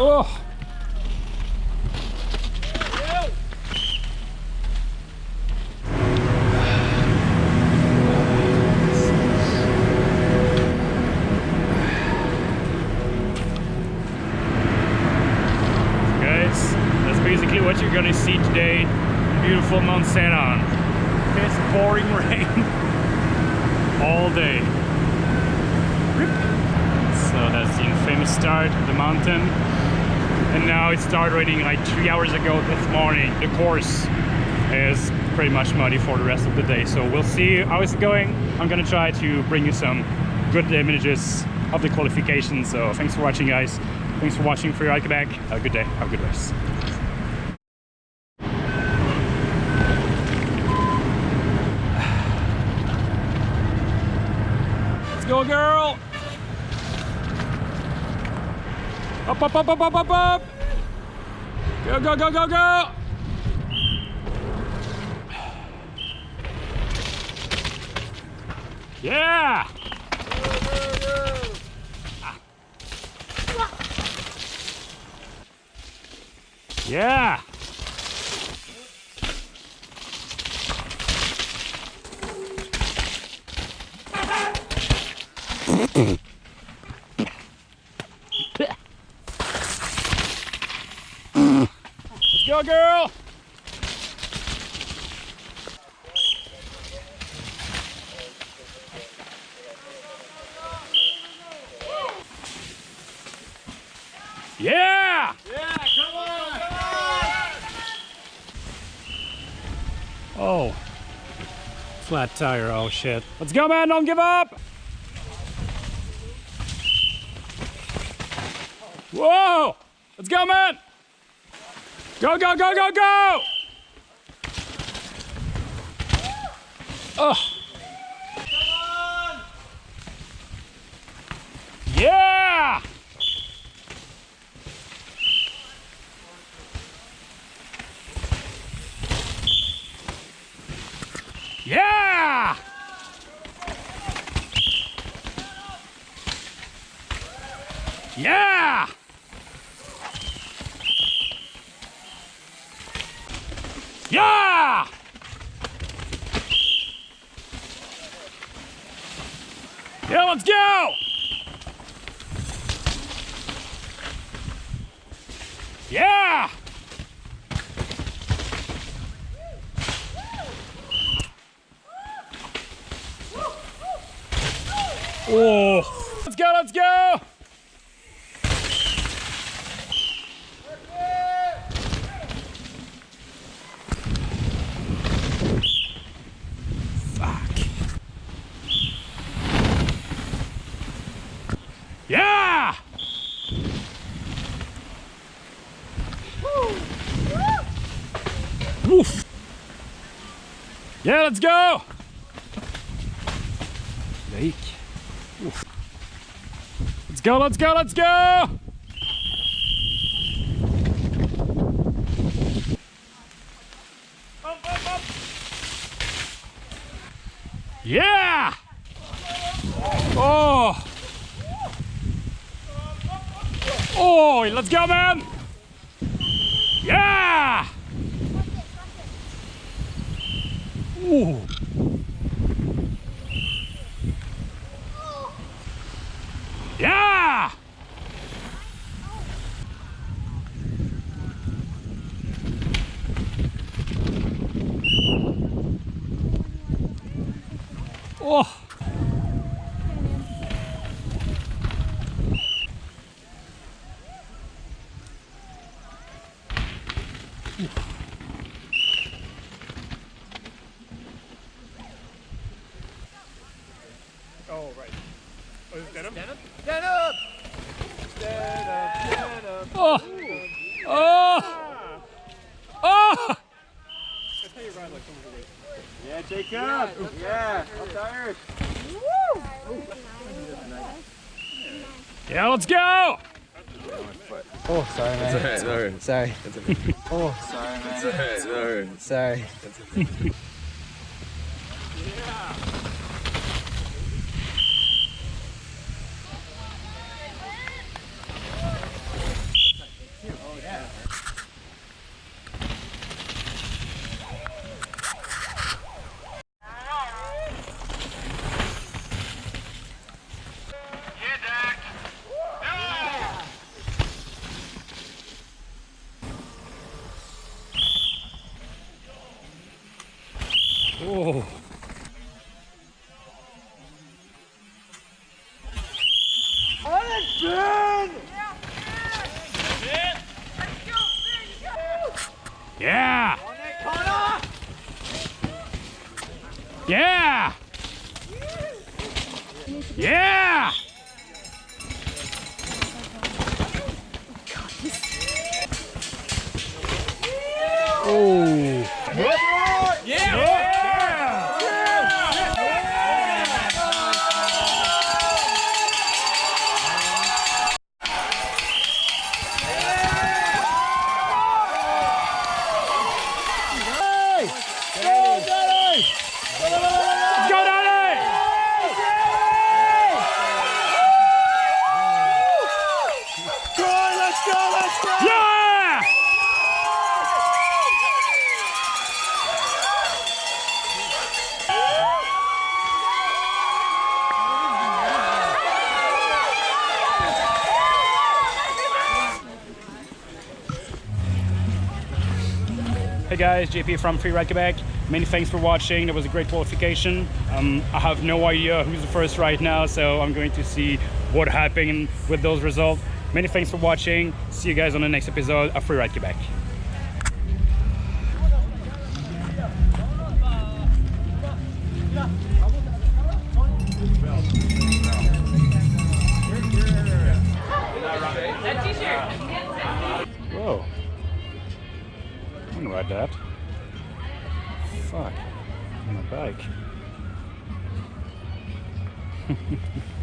Oh. Guys, that's basically what you're gonna see today. Beautiful Mount Sainte-Anne. It's pouring rain all day. So that's the infamous start of the mountain. And now it started raining like three hours ago this morning. The course is pretty much muddy for the rest of the day. So we'll see how it's going. I'm gonna try to bring you some good images of the qualification. So thanks for watching guys. Thanks for watching Free Ride Quebec. Have a good day. Have a good race. Let's go, girl! Up, up, up, up, up, up, up! Go, go, go, go, go! Yeah! Yeah! Let's go, girl! Yeah! Yeah, come on! Come on! Oh. Flat tire, oh shit. Let's go, man, don't give up! Whoa! Let's go, man! Go, go, go, go, go! Oh. Yeah! Yeah! Yeah! Yeah, let's go! Yeah! Oh! Let's go, let's go! Fuck. Yeah! Woof. Yeah, let's go! Let's go, let's go, let's go! Yeah! Oh! Oh, let's go, man! Yeah! Ooh. Yeah! Oh! Oh, right. Oh, is it denim? Stand up! Stand up! Stand up, stand up. Oh! Oh! Oh! That's how you ride like someone's away. Yeah, Jacob! Yeah, I'm tired. Yeah, let's go! Oh, sorry, man. It's alright, Sorry. sorry. Oh, sorry, man. It's alright. Sorry. Yeah! Yeah! Yeah! Hey guys, JP from Free Ride Quebec. Many thanks for watching. That was a great qualification. Um, I have no idea who's the first right now, so I'm going to see what happened with those results. Many thanks for watching. See you guys on the next episode of Free Ride Quebec. Whoa. Ride that. Fuck. On my bike.